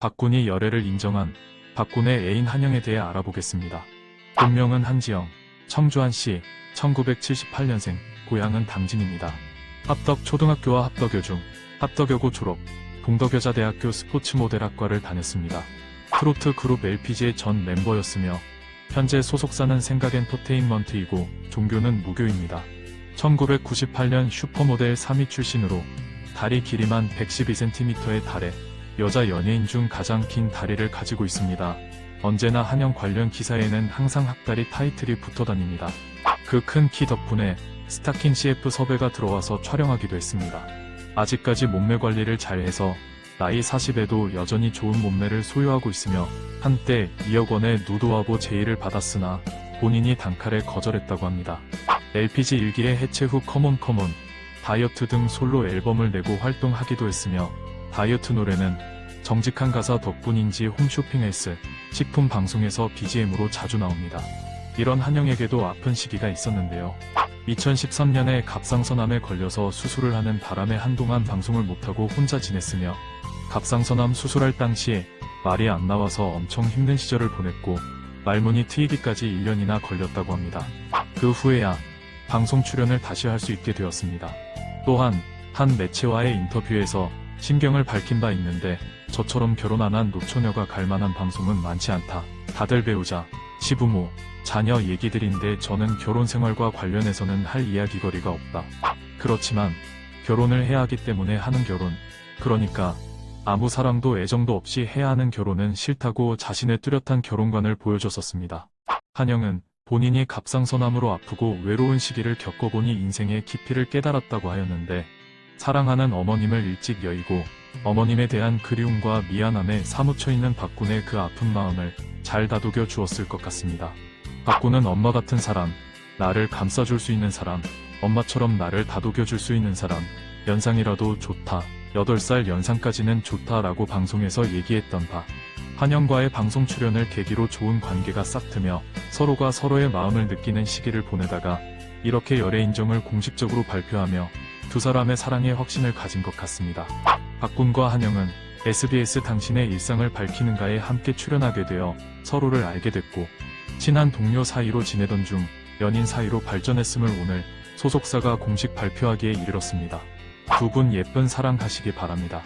박군이 열애를 인정한 박군의 애인 한영에 대해 알아보겠습니다. 본명은 한지영, 청주안씨, 1978년생, 고향은 당진입니다. 합덕 초등학교와 합덕여중, 합덕여고 졸업, 동덕여자대학교 스포츠 모델학과를 다녔습니다. 트로트 그룹 LPG의 전 멤버였으며 현재 소속사는 생각엔터테인먼트이고 종교는 무교입니다. 1998년 슈퍼모델 3위 출신으로 다리 길이만 112cm에 달해 여자 연예인 중 가장 긴 다리를 가지고 있습니다. 언제나 한영 관련 기사에는 항상 학다리 타이틀이 붙어 다닙니다. 그 큰 키 덕분에 스타킹 CF 섭외가 들어와서 촬영하기도 했습니다. 아직까지 몸매 관리를 잘해서 나이 40에도 여전히 좋은 몸매를 소유하고 있으며 한때 2억 원의 누드화보 제의를 받았으나 본인이 단칼에 거절했다고 합니다. LPG 1기의 해체 후 커먼 커먼, 다이어트 등 솔로 앨범을 내고 활동하기도 했으며 다이어트 노래는 정직한 가사 덕분인지 홈쇼핑 헬스, 식품 방송에서 BGM으로 자주 나옵니다. 이런 한영에게도 아픈 시기가 있었는데요. 2013년에 갑상선암에 걸려서 수술을 하는 바람에 한동안 방송을 못하고 혼자 지냈으며 갑상선암 수술할 당시에 말이 안 나와서 엄청 힘든 시절을 보냈고 말문이 트이기까지 1년이나 걸렸다고 합니다. 그 후에야 방송 출연을 다시 할 수 있게 되었습니다. 또한 한 매체와의 인터뷰에서 심경을 밝힌 바 있는데 저처럼 결혼 안 한 노처녀가 갈 만한 방송은 많지 않다. 다들 배우자, 시부모, 자녀 얘기들인데 저는 결혼 생활과 관련해서는 할 이야기거리가 없다. 그렇지만 결혼을 해야 하기 때문에 하는 결혼, 그러니까 아무 사랑도 애정도 없이 해야 하는 결혼은 싫다고 자신의 뚜렷한 결혼관을 보여줬었습니다. 한영은 본인이 갑상선암으로 아프고 외로운 시기를 겪어보니 인생의 깊이를 깨달았다고 하였는데 사랑하는 어머님을 일찍 여의고 어머님에 대한 그리움과 미안함에 사무쳐 있는 박군의 그 아픈 마음을 잘 다독여 주었을 것 같습니다. 박군은 엄마 같은 사람, 나를 감싸줄 수 있는 사람, 엄마처럼 나를 다독여 줄 수 있는 사람, 연상이라도 좋다, 8살 연상까지는 좋다라고 방송에서 얘기했던 바. 한영과의 방송 출연을 계기로 좋은 관계가 싹트며 서로가 서로의 마음을 느끼는 시기를 보내다가 이렇게 열애 인정을 공식적으로 발표하며 두 사람의 사랑에 확신을 가진 것 같습니다. 박군과 한영은 SBS 당신의 일상을 밝히는가에 함께 출연하게 되어 서로를 알게 됐고 친한 동료 사이로 지내던 중 연인 사이로 발전했음을 오늘 소속사가 공식 발표하기에 이르렀습니다. 두 분 예쁜 사랑 하시기 바랍니다.